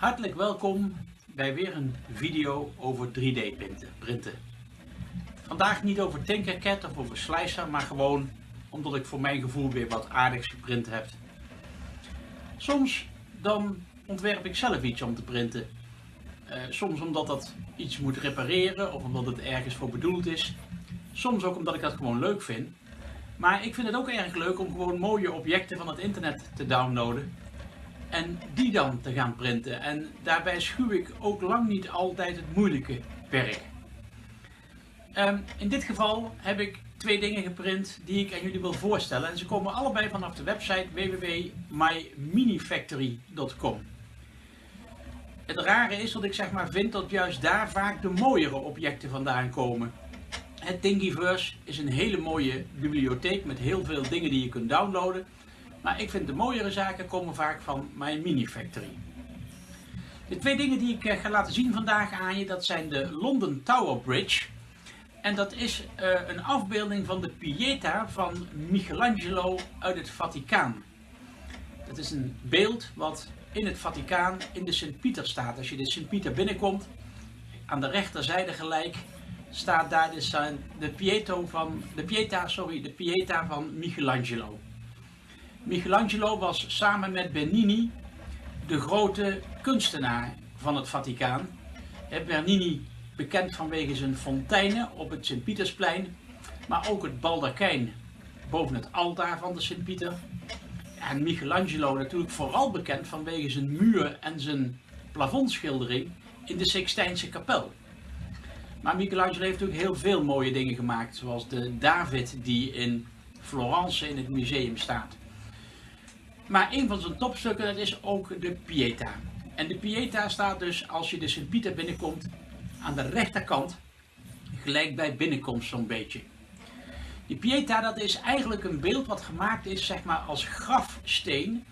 Hartelijk welkom bij weer een video over 3D printen. Vandaag niet over Tinkercad of over Slicer, maar gewoon omdat ik voor mijn gevoel weer wat aardigs geprint heb. Soms dan ontwerp ik zelf iets om te printen. Uh, soms omdat dat iets moet repareren of omdat het ergens voor bedoeld is. Soms ook omdat ik dat gewoon leuk vind. Maar ik vind het ook erg leuk om gewoon mooie objecten van het internet te downloaden en die dan te gaan printen. En daarbij schuw ik ook lang niet altijd het moeilijke werk. Um, in dit geval heb ik twee dingen geprint die ik aan jullie wil voorstellen. En ze komen allebei vanaf de website www.myminifactory.com. Het rare is dat ik zeg maar vind dat juist daar vaak de mooiere objecten vandaan komen. Het Thingiverse is een hele mooie bibliotheek met heel veel dingen die je kunt downloaden. Maar ik vind de mooiere zaken komen vaak van mijn Mini Factory. De twee dingen die ik eh, ga laten zien vandaag aan je, dat zijn de London Tower Bridge. En dat is uh, een afbeelding van de Pieta van Michelangelo uit het Vaticaan. Dat is een beeld wat in het Vaticaan in de Sint-Pieter staat. Als je de Sint-Pieter binnenkomt, aan de rechterzijde gelijk, staat daar de, de, van, de, Pieta, sorry, de Pieta van Michelangelo. Michelangelo was samen met Bernini de grote kunstenaar van het Vaticaan. Bernini bekend vanwege zijn fonteinen op het Sint-Pietersplein, maar ook het baldakijn boven het altaar van de Sint-Pieter. En Michelangelo natuurlijk vooral bekend vanwege zijn muur en zijn plafondschildering in de Sixtijnse kapel. Maar Michelangelo heeft natuurlijk heel veel mooie dingen gemaakt, zoals de David die in Florence in het museum staat. Maar een van zijn topstukken dat is ook de Pieta. En de Pieta staat dus als je de Sint-Pieter binnenkomt aan de rechterkant, gelijk bij binnenkomst zo'n beetje. Die Pieta dat is eigenlijk een beeld wat gemaakt is zeg maar als grafsteen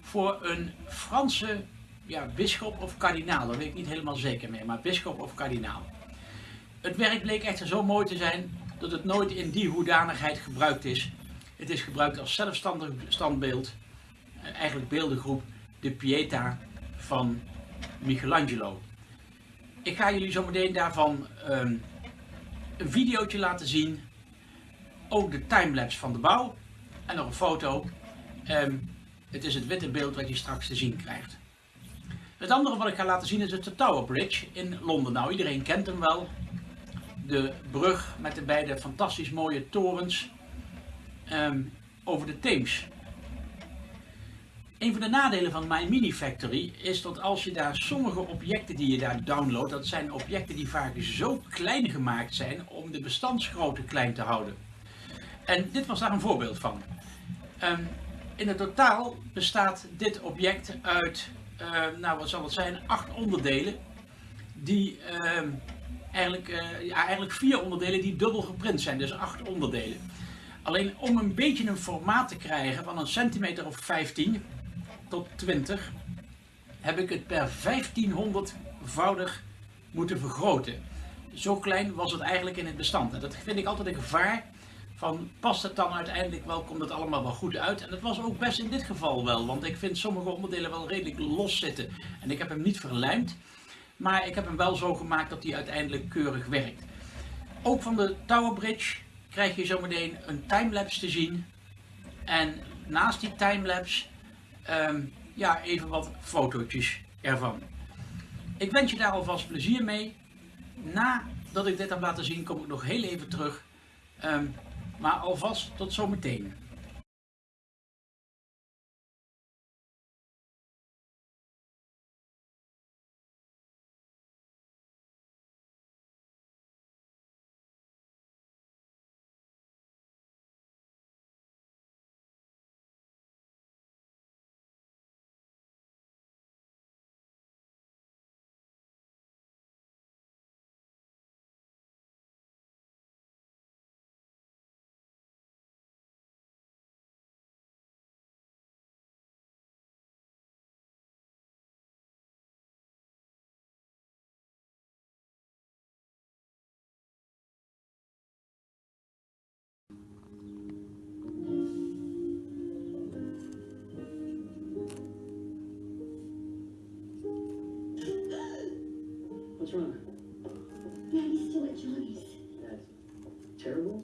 voor een Franse ja, bisschop of kardinaal. Dat weet ik niet helemaal zeker meer, maar bisschop of kardinaal. Het werk bleek echter zo mooi te zijn dat het nooit in die hoedanigheid gebruikt is. Het is gebruikt als zelfstandig standbeeld eigenlijk beeldengroep de Pieta van Michelangelo. Ik ga jullie zo meteen daarvan um, een videootje laten zien. Ook de timelapse van de bouw. En nog een foto. Um, het is het witte beeld wat je straks te zien krijgt. Het andere wat ik ga laten zien is de Tower Bridge in Londen. Nou, iedereen kent hem wel. De brug met de beide fantastisch mooie torens um, over de Theems. Een van de nadelen van My Mini Factory is dat als je daar sommige objecten die je daar downloadt, dat zijn objecten die vaak zo klein gemaakt zijn om de bestandsgrootte klein te houden. En dit was daar een voorbeeld van. Um, in het totaal bestaat dit object uit, uh, nou wat zal het zijn, acht onderdelen. Die uh, eigenlijk, uh, ja, eigenlijk vier onderdelen die dubbel geprint zijn, dus acht onderdelen. Alleen om een beetje een formaat te krijgen van een centimeter of 15, tot 20 heb ik het per 1500-voudig moeten vergroten. Zo klein was het eigenlijk in het bestand. En dat vind ik altijd een gevaar van past het dan uiteindelijk wel, komt het allemaal wel goed uit. En dat was ook best in dit geval wel, want ik vind sommige onderdelen wel redelijk los zitten. En ik heb hem niet verlijmd, maar ik heb hem wel zo gemaakt dat hij uiteindelijk keurig werkt. Ook van de Tower Bridge krijg je zometeen een timelapse te zien. En naast die timelapse um, ja, even wat fotootjes ervan. Ik wens je daar alvast plezier mee. Nadat ik dit heb laten zien, kom ik nog heel even terug. Um, maar alvast tot zometeen. What's wrong? Daddy's still at Johnny's. That's terrible.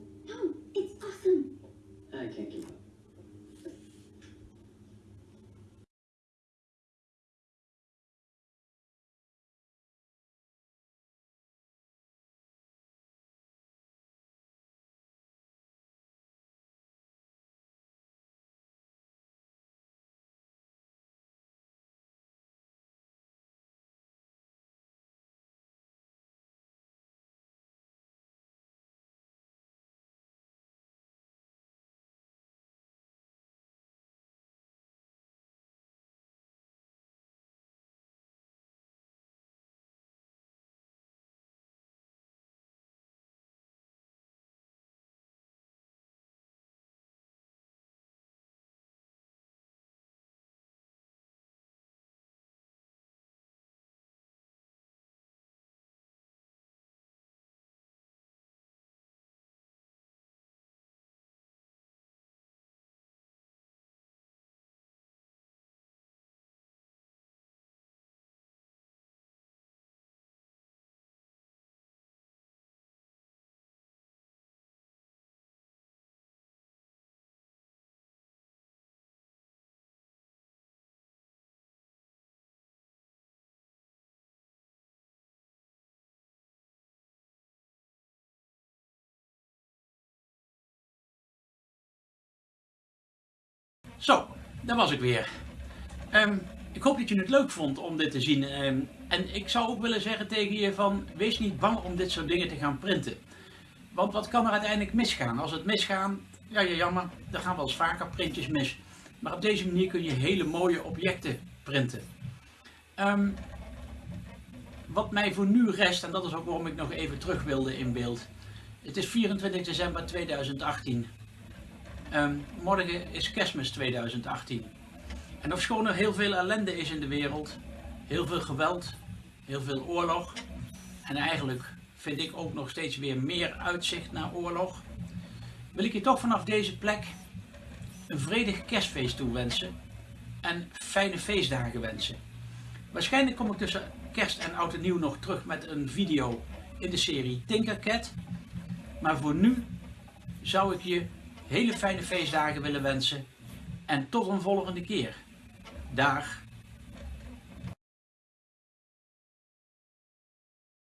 Zo, daar was ik weer. Ehm, ik hoop dat je het leuk vond om dit te zien. Ehm, en ik zou ook willen zeggen tegen je van, wees niet bang om dit soort dingen te gaan printen. Want wat kan er uiteindelijk misgaan? Als het misgaat, ja, ja jammer, er gaan wel eens vaker printjes mis. Maar op deze manier kun je hele mooie objecten printen. Ehm, wat mij voor nu rest, en dat is ook waarom ik nog even terug wilde in beeld. Het is 24 december 2018. Ehm, morgen is kerstmis 2018. En ofschoon er heel veel ellende is in de wereld, heel veel geweld, heel veel oorlog. En eigenlijk vind ik ook nog steeds weer meer uitzicht naar oorlog. Wil ik je toch vanaf deze plek een vredig kerstfeest toewensen en fijne feestdagen wensen. Waarschijnlijk kom ik tussen kerst en oud en nieuw nog terug met een video in de serie Tinkercad. Maar voor nu zou ik je hele fijne feestdagen willen wensen. En tot een volgende keer. Dag.